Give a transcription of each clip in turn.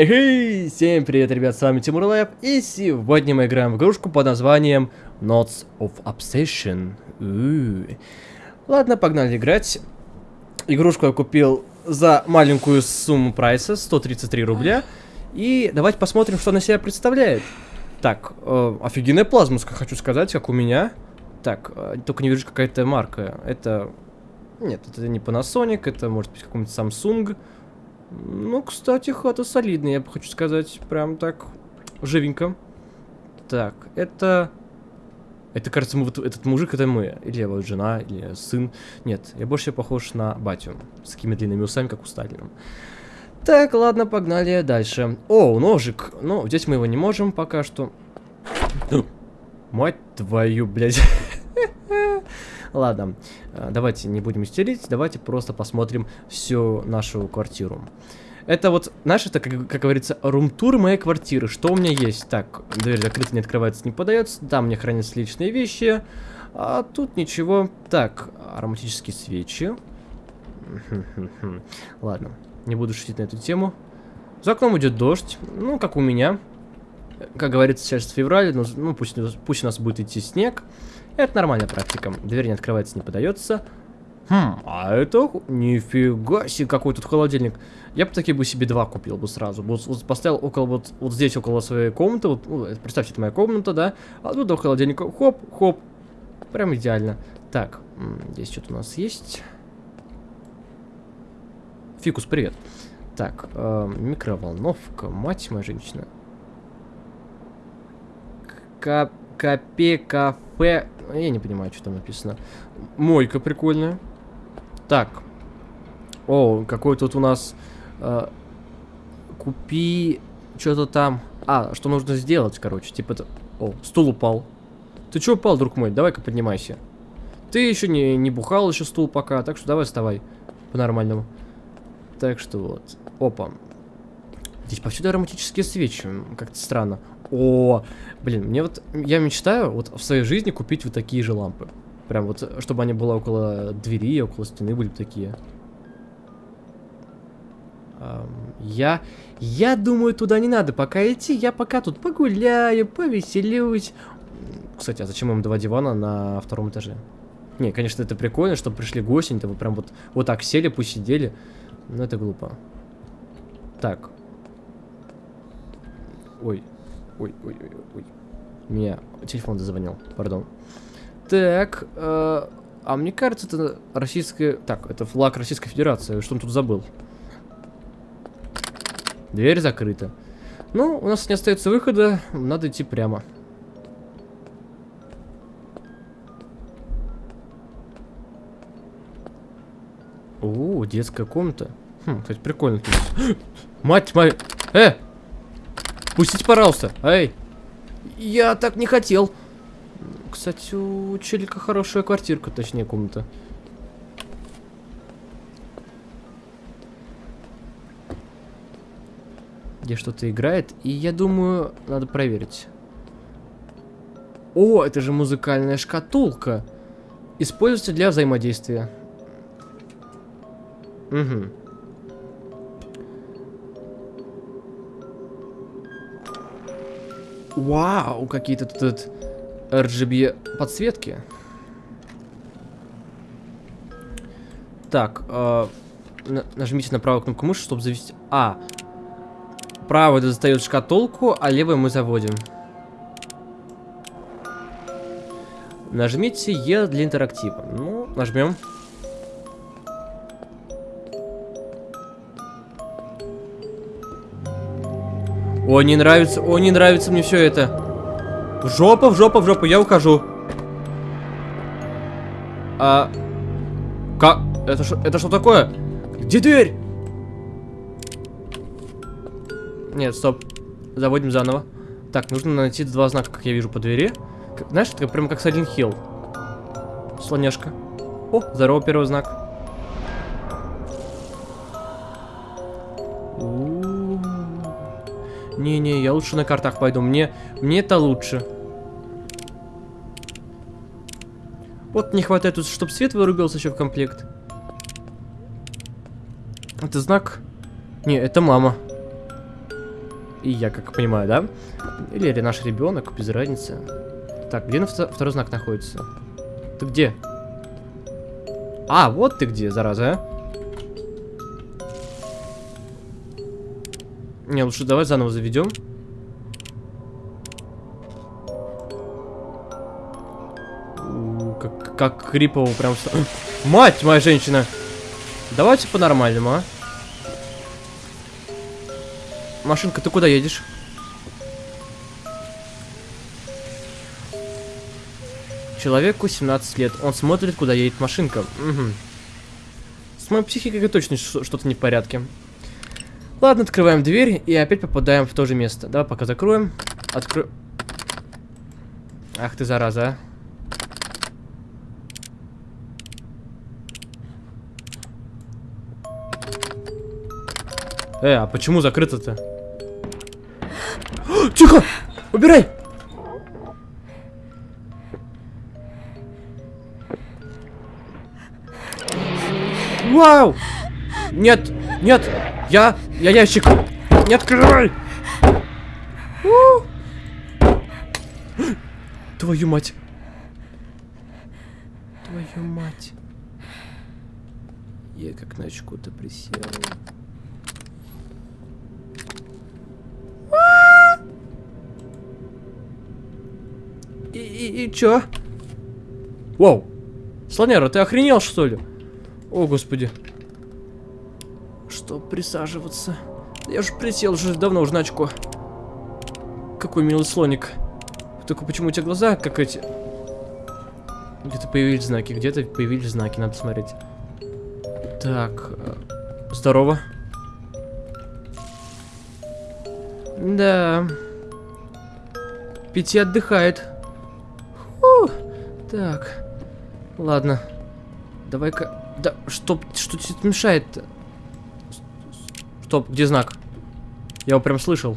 Эй, всем привет, ребят, с вами Тимур Лэп, и сегодня мы играем в игрушку под названием Notes of Obsession. У -у -у. Ладно, погнали играть. Игрушку я купил за маленькую сумму прайса, 133 рубля. И давайте посмотрим, что она себя представляет. Так, э, офигенная плазмуска, хочу сказать, как у меня. Так, э, только не вижу какая-то марка. Это... Нет, это не Panasonic, это может быть какой-нибудь Samsung. Ну, кстати, хата солидная, я бы хочу сказать. Прям так, живенько. Так, это... Это, кажется, мы, вот, этот мужик, это мы. Или вот жена, или сын. Нет, я больше похож на батю. С такими длинными усами, как у Сталина. Так, ладно, погнали дальше. О, ножик. Ну, здесь мы его не можем пока что. Мать твою, блядь. Ладно, э, давайте не будем истерить, давайте просто посмотрим всю нашу квартиру. Это вот, знаешь, это, как, как говорится, рум-тур моей квартиры. Что у меня есть? Так, дверь закрыта, не открывается, не подается. Там мне хранятся личные вещи. А тут ничего. Так, ароматические свечи. Ладно, не буду шутить на эту тему. За окном идет дождь. Ну, как у меня. Как говорится, сейчас февраль, но, ну, пусть, пусть у нас будет идти снег. Это нормальная практика. Дверь не открывается, не подается. Хм, а это... Нифига себе, какой тут холодильник. Я бы такие бы себе два купил бы сразу. Вот, вот поставил около вот, вот здесь, около своей комнаты. Вот, ну, представьте, это моя комната, да? А тут до холодильника. Хоп, хоп. Прям идеально. Так, здесь что-то у нас есть. Фикус, привет. Так, э, микроволновка, мать моя женщина. К Капе кафе я не понимаю, что там написано. Мойка прикольная. Так. О, какой тут у нас... Э, купи... Что-то там... А, что нужно сделать, короче. Типа это... О, стул упал. Ты что упал, друг мой? Давай-ка поднимайся. Ты еще не, не бухал еще стул пока, так что давай вставай. По-нормальному. Так что вот. Опа. Здесь повсюду ароматические свечи. Как-то странно. О, блин, мне вот... Я мечтаю вот в своей жизни купить вот такие же лампы. Прям вот, чтобы они были около двери, около стены были такие. Я... Я думаю, туда не надо пока идти. Я пока тут погуляю, повеселюсь. Кстати, а зачем им два дивана на втором этаже? Не, конечно, это прикольно, чтобы пришли гости, они прям вот, вот так сели, посидели. Но это глупо. Так. Ой, Ой, ой, ой, ой. Меня телефон зазвонил, пардон. Так, э, а мне кажется, это российская... Так, это флаг Российской Федерации. Что он тут забыл? Дверь закрыта. Ну, у нас не остается выхода. Надо идти прямо. О, детская комната. Хм, кстати, прикольно. Мать моя... Э! Пустите, пожалуйста. Эй. Я так не хотел. Кстати, у челика хорошая квартирка, точнее, комната. Где что-то играет. И я думаю, надо проверить. О, это же музыкальная шкатулка. Используется для взаимодействия. Угу. Вау, какие-то тут RGB подсветки. Так, э, нажмите на правую кнопку мыши, чтобы завести... А, правый достает шкатулку, а левый мы заводим. Нажмите Е для интерактива. Ну, нажмем. О, не нравится, о, не нравится мне все это. В жопу, в жопу, в жопу, я ухожу. А... Как? Это что, это что такое? Где дверь? Нет, стоп. Заводим заново. Так, нужно найти два знака, как я вижу по двери. Знаешь, это прям как Silent Hill. Слоняшка. О, здорово, первый знак. Не-не, я лучше на картах пойду. Мне, мне это лучше. Вот не хватает тут, чтобы свет вырубился еще в комплект. Это знак? Не, это мама. И я, как понимаю, да? Или наш ребенок, без разницы. Так, где второй знак находится? Ты где? А, вот ты где, зараза, а? Не, лучше давай заново заведем. Как, как крипово прям... Мать моя женщина! Давайте по-нормальному, а? Машинка, ты куда едешь? Человеку 17 лет. Он смотрит, куда едет машинка. Угу. С моей психикой точно что-то не в порядке. Ладно, открываем дверь и опять попадаем в то же место. Давай пока закроем. Откро... Ах ты зараза, а. Э, а почему закрыто-то? Тихо! Убирай! Вау! Нет, нет, я, я ящик. Не открывай! У! Твою мать. Твою мать. Я как на очку-то присел. И, и, и чё? Вау! Слонера, ты охренел, что ли? О, господи. Что присаживаться? Я же присел уже давно уже на очко. Какой милый слоник. Только почему у тебя глаза как эти... Где-то появились знаки, где-то появились знаки, надо смотреть. Так, э, здорово. Да. Пяти отдыхает. Фу. Так. Ладно. Давай-ка... Да, что, что тебе мешает-то? Стоп, где знак? Я его прям слышал.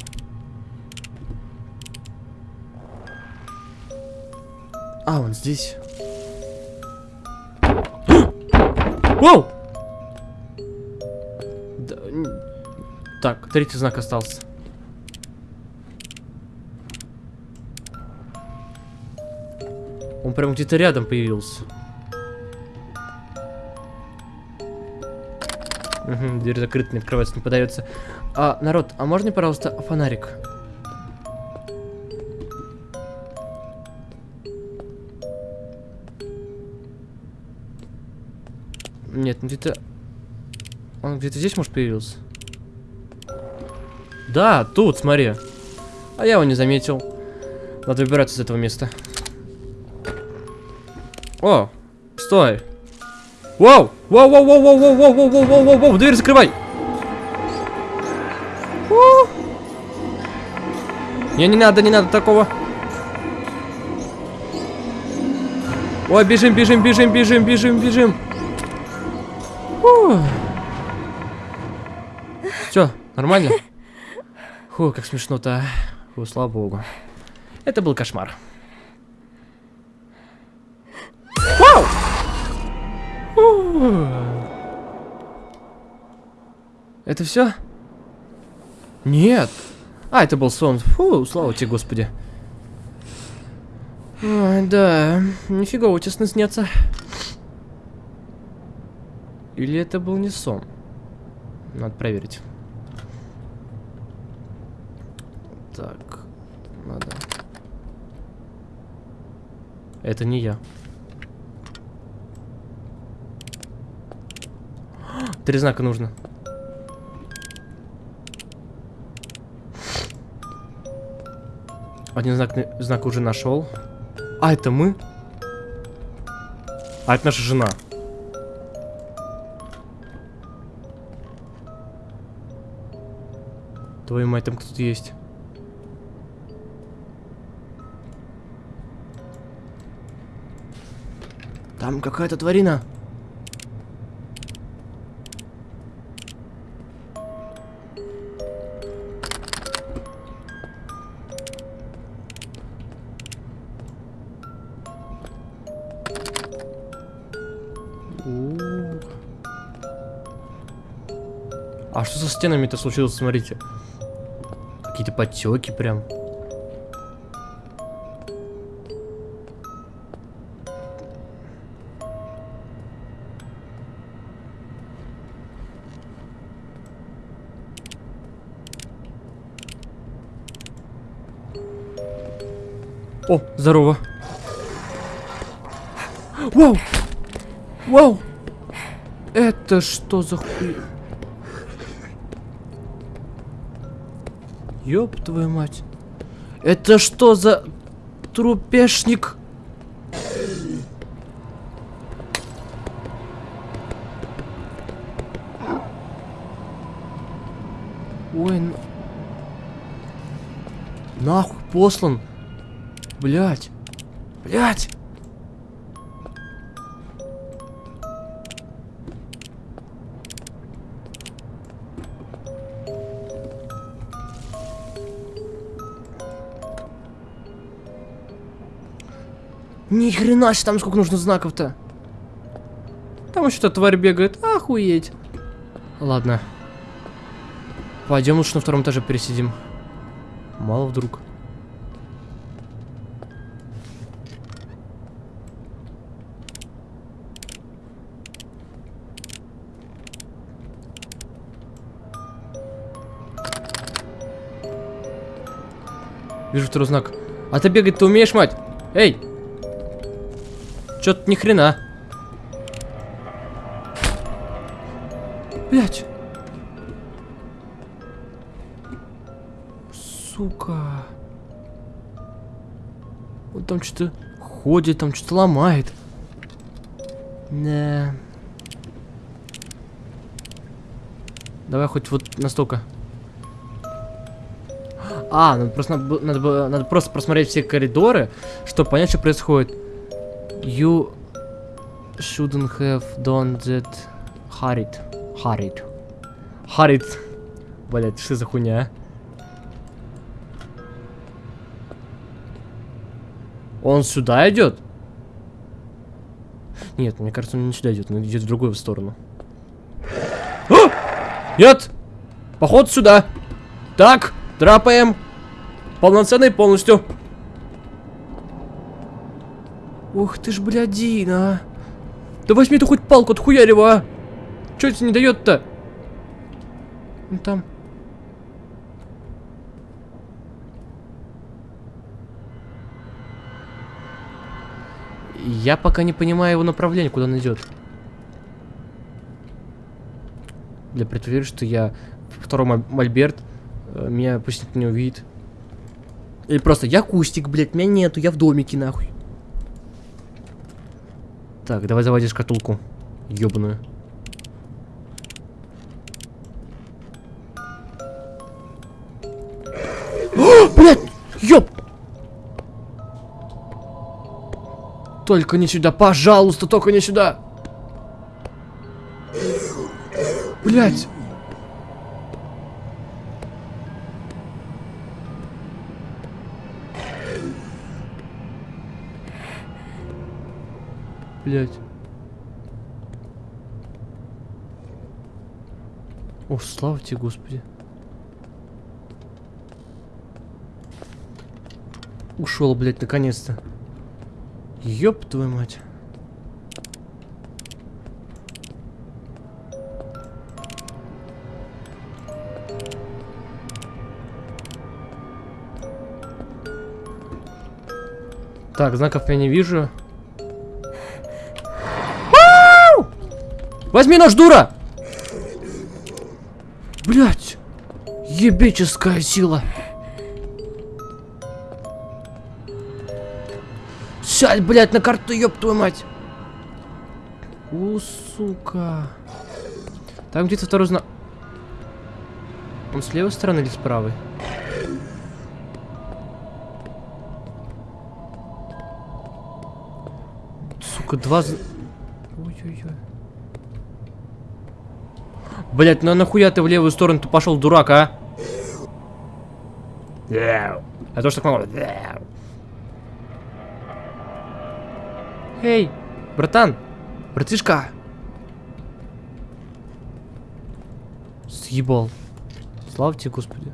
А, он здесь. Воу! Да, так, третий знак остался. Он прям где-то рядом появился. Угу, дверь закрыта, не открывается, не подается. А, народ, а можно, пожалуйста, фонарик? Нет, ну где-то... Он где-то здесь, может, появился? Да, тут, смотри. А я его не заметил. Надо выбираться из этого места. О, стой. Вау! Вау, вау, вау, вау, вау, вау, вау, вау, вау, вау, вау, дверь закрывай! Не, не надо, не надо такого. Ой, бежим, бежим, бежим, бежим, бежим, бежим. Все, нормально? Фу, как смешно-то. Фу, слава богу. Это был кошмар. Это все? Нет. А, это был сон. Фу, слава тебе, господи. Ой, да, нифига сны снятся. Или это был не сон? Надо проверить. Так, надо. Это не я. Три знака нужно. Один знак, знак уже нашел. А, это мы? А, это наша жена. Твою мать, там кто-то есть. Там какая-то тварина. А что со стенами-то случилось, смотрите. какие-то подтеки прям. О, здорово. Вау! Вау! Это что за хуй? Ёб твою мать. Это что за трупешник? Ой, н- нахуй послан. Блять. Блять. Ни хрена себе, там сколько нужно знаков-то. Там что-то тварь бегает. Охуеть. Ладно. Пойдем лучше на втором этаже пересидим. Мало вдруг. Вижу второй знак. А ты бегать ты умеешь, мать? Эй! Чё-то ни хрена. Блять. Сука. Он там что-то ходит, там что-то ломает. Да. Давай хоть вот настолько. А, надо просто, надо, надо, надо просто просмотреть все коридоры, чтобы понять, что происходит. You shouldn't have done that. Hurried. Hurried. Hurried. Блять, что за хуйня, а? Он сюда идет? Нет, мне кажется, он не сюда идет, он идет в другую сторону. А! Нет! Поход сюда! Так, драпаем. Полноценный полностью. Ух ты ж, блядин, а. Да возьми ты хоть палку, отхуярь его, а. Чё это не дает-то? Ну там. Я пока не понимаю его направление, куда он идет. Для предположения, что я второй моль- мольберт, э, меня пусть никто не увидит. Или просто я кустик, блядь, меня нету, я в домике, нахуй. Так, давай заводи шкатулку. Ёбаную. О, блядь! Ёб! Только не сюда, пожалуйста, только не сюда! Блядь! Блять. О, слава тебе, Господи. Ушел, блядь, наконец-то. Ёб твою мать. Так, знаков я не вижу. Возьми нож, дура! Блять! Ебическая сила! Сядь, блядь, на карту, ёб твою мать! У, сука. Там где-то второй знак. Он с левой стороны или с правой? Сука, два... зн- Ой-ой-ой. Блять, ну нахуя ты в левую сторону ты пошел, дурак, а? Я тоже так могу. Эй, братан, братишка. Съебал. Слава тебе, Господи.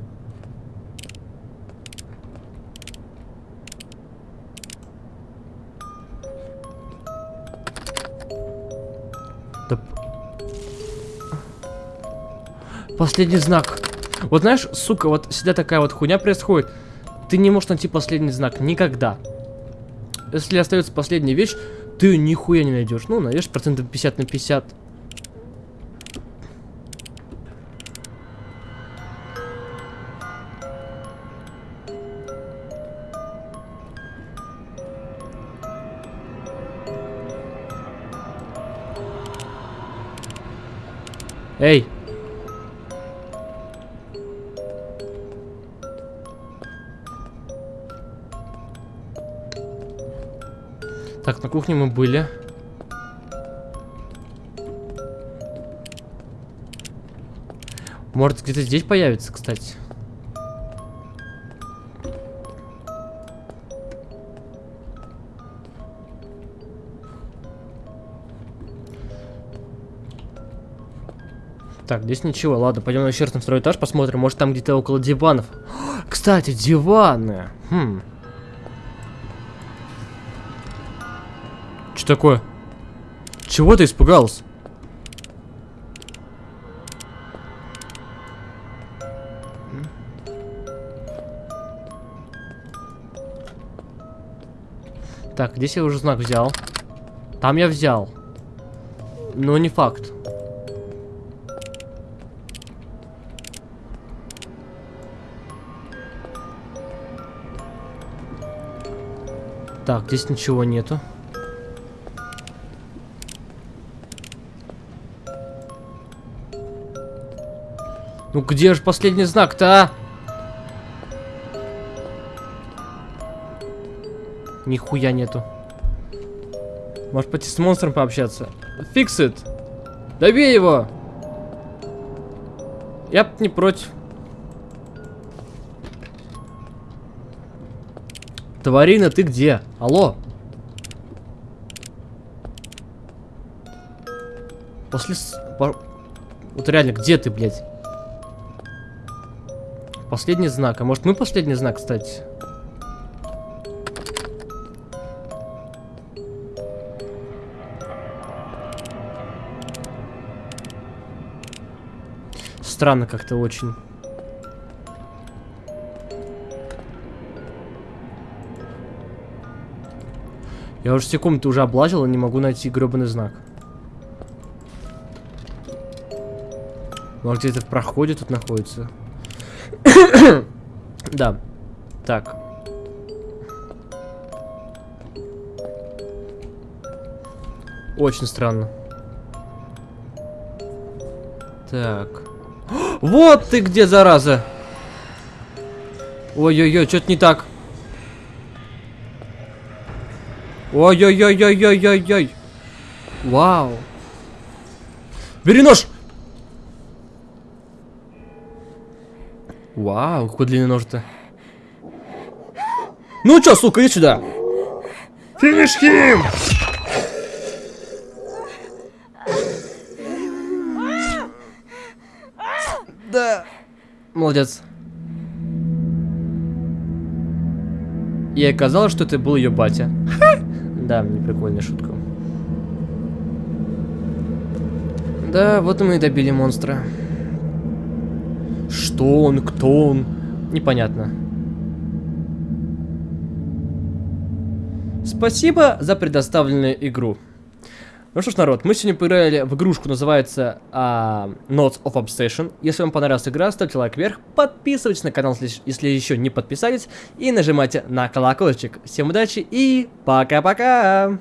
Последний знак. Вот знаешь, сука, вот всегда такая вот хуйня происходит. Ты не можешь найти последний знак. Никогда. Если остается последняя вещь, ты нихуя не найдешь. Ну, найдешь процентов 50 на 50. Эй! Так, на кухне мы были. Может, где-то здесь появится, кстати. Так, здесь ничего. Ладно, пойдем на раз на второй этаж, посмотрим. Может, там где-то около диванов. Кстати, диваны. Хм. Что такое? Чего ты испугался? Так, здесь я уже знак взял. Там я взял. Но не факт. Так, здесь ничего нету. Ну где же последний знак-то, а? Нихуя нету. Может пойти с монстром пообщаться? Фиксит! Добей его! Я б не против. Тварина, ты где? Алло? После... Вот реально, где ты, блядь? Последний знак. А может мы последний знак, кстати? Странно как-то очень. Я уже все комнаты уже облазил и не могу найти гребаный знак. Может где-то в проходе тут находится? да. Так. Очень странно. Так. Вот ты где, зараза! Ой-ой-ой, что-то не так. Ой-ой-ой-ой-ой-ой-ой. Вау. Бери нож! Вау, какой длинный нож-то. Ну чё, сука, иди сюда. Финиш хим! Да. Молодец. И оказалось, что это был ее батя. Да, мне прикольная шутка. Да, вот мы и добили монстра. Что он, кто он? Непонятно. Спасибо за предоставленную игру. Ну что ж, народ, мы сегодня поиграли в игрушку, называется uh, Notes of Obsession. Если вам понравилась игра, ставьте лайк вверх, подписывайтесь на канал, если еще не подписались, и нажимайте на колокольчик. Всем удачи и пока-пока!